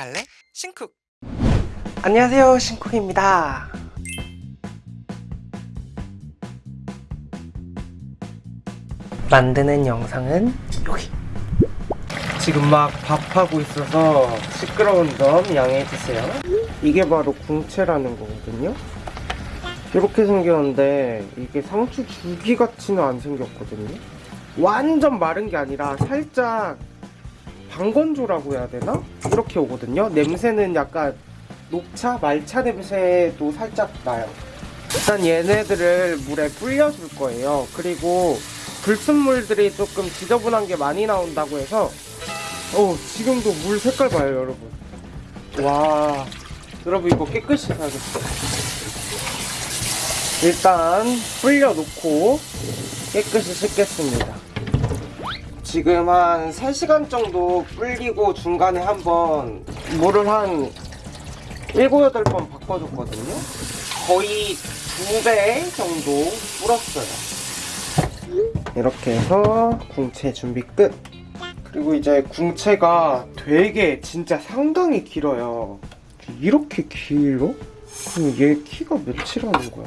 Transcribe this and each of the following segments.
갈래? 신쿡. 안녕하세요 신쿡입니다. 만드는 영상은 여기. 지금 막 밥하고 있어서 시끄러운 점 양해해주세요. 이게 바로 궁채라는 거거든요. 이렇게 생겼는데 이게 상추 줄기같이는 안 생겼거든요. 완전 마른 게 아니라 살짝 방건조라고 해야 되나? 이렇게 오거든요. 냄새는 약간 녹차, 말차 냄새도 살짝 나요. 일단 얘네들을 물에 불려줄 거예요. 그리고 불순물들이 조금 지저분한 게 많이 나온다고 해서 어 지금도 물 색깔 봐요 여러분. 와 여러분 이거 깨끗이 사야겠어요. 일단 불려놓고 깨끗이 씻겠습니다 지금 한 3시간 정도 불리고 중간에 한번 물을 한 7, 8번 바꿔줬거든요. 거의 2배 정도 불었어요. 이렇게 해서 궁채 준비 끝. 그리고 이제 궁채가 되게 진짜 상당히 길어요. 이렇게 길어? 그럼 얘 키가 몇이라는 거야?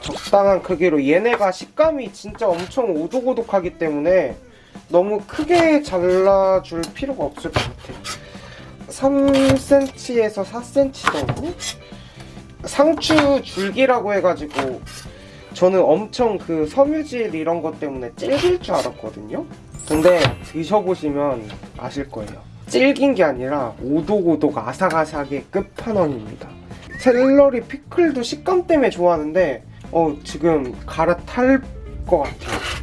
적당한 크기로. 얘네가 식감이 진짜 엄청 오독오독하기 때문에 너무 크게 잘라줄 필요가 없을 것 같아 3cm에서 4cm 정도? 상추 줄기라고 해가지고 저는 엄청 그 섬유질 이런 것 때문에 질길 줄 알았거든요. 근데 드셔보시면 아실 거예요. 질긴 게 아니라 오독오독 아삭아삭의 끝판왕입니다. 샐러리 피클도 식감 때문에 좋아하는데 어 지금 갈아탈 것 같아요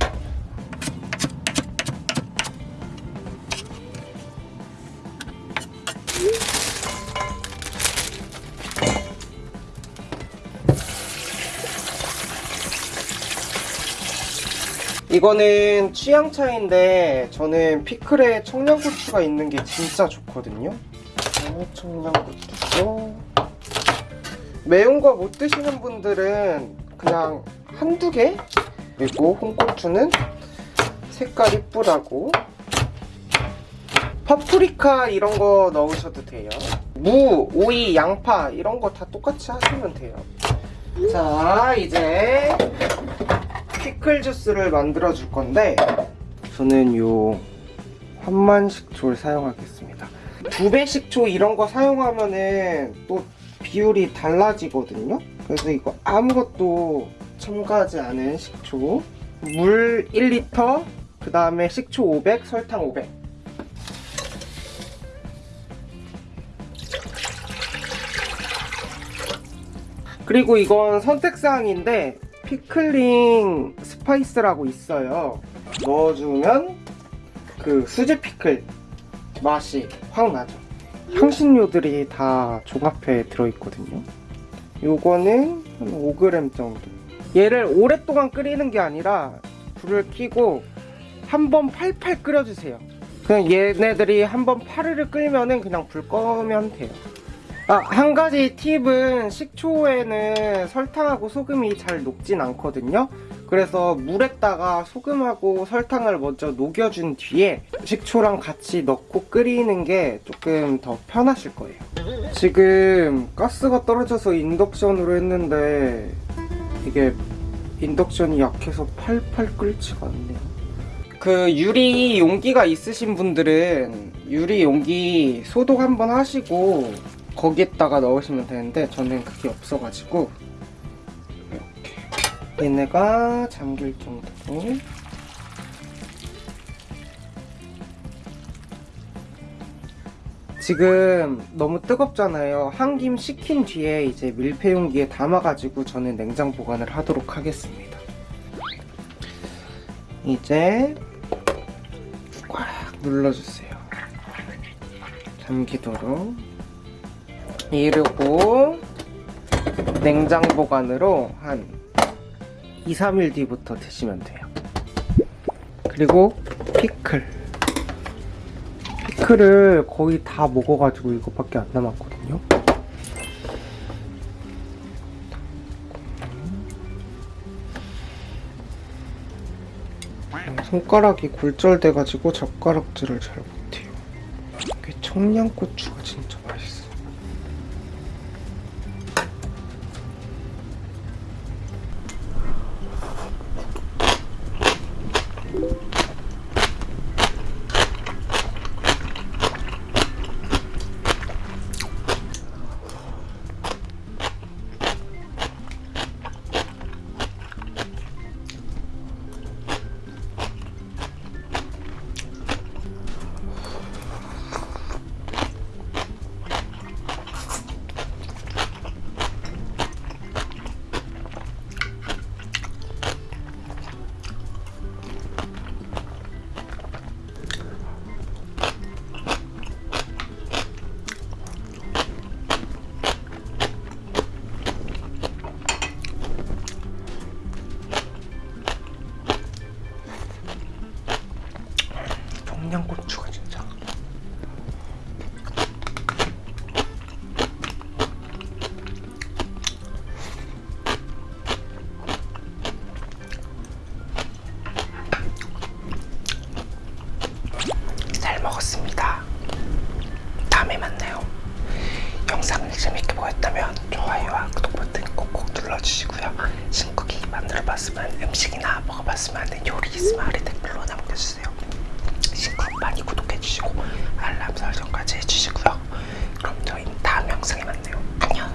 이거는 취향 차인데 저는 피클에 청양고추가 있는 게 진짜 좋거든요. 어, 청양고추 매운 거 못 드시는 분들은 그냥 한두 개? 그리고 홍고추는 색깔 이쁘라고. 파프리카 이런 거 넣으셔도 돼요. 무, 오이, 양파 이런 거 다 똑같이 하시면 돼요. 자 이제 피클 주스를 만들어 줄 건데 저는 요 환만 식초를 사용하겠습니다. 두 배 식초 이런 거 사용하면은 또 비율이 달라지거든요. 그래서 이거 아무것도 첨가하지 않은 식초 물 1리터 그 다음에 식초 500 설탕 500 그리고 이건 선택사항인데 pickling spice라고 있어요. 넣어주면 그 수제 피클 맛이 확 나죠. 향신료들이 다 종합해 들어있거든요. 요거는 한 5g 정도. 얘를 오랫동안 끓이는 게 아니라 불을 켜고 한 번 팔팔 끓여주세요. 그냥 얘네들이 한 번 파르르 끓면은 그냥 불 끄면 돼요 아, 한 가지 팁은 식초에는 설탕하고 소금이 잘 녹진 않거든요. 그래서 물에다가 소금하고 설탕을 먼저 녹여준 뒤에 식초랑 같이 넣고 끓이는 게 조금 더 편하실 거예요. 지금 가스가 떨어져서 인덕션으로 했는데 이게 인덕션이 약해서 팔팔 끓지가 않네요. 그 유리 용기가 있으신 분들은 유리 용기 소독 한번 하시고 거기에다가 넣으시면 되는데 저는 그게 없어가지고 이렇게. 얘네가 잠길 정도로. 지금 너무 뜨겁잖아요. 한 김 식힌 뒤에 이제 밀폐 용기에 담아가지고 저는 냉장 보관을 하도록 하겠습니다. 이제 꽉 눌러주세요. 잠기도록 이러고 냉장 보관으로 한 2, 3일 뒤부터 드시면 돼요. 그리고 피클. 피클을 거의 다 먹어가지고 이것밖에 안 남았거든요. 손가락이 굴절돼가지고 젓가락질을 잘 못해요. 이게 청양고추가 진짜 청양고추가 진짜 잘 먹었습니다. 다음에 만나요. 영상을 재밌게 보셨다면 좋아요와 구독 버튼 꼭꼭 눌러주시고요. 신쿡이 만들어봤으면 음식이나 먹어봤으면 하는 요리 아래 댓글로 남겨주세요. 신쿡 많이 구독해주시고 알람 설정까지 해주시고요. 그럼 저희는 다음 영상에 만나요. 안녕.